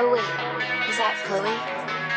Oh wait, is that Chloe?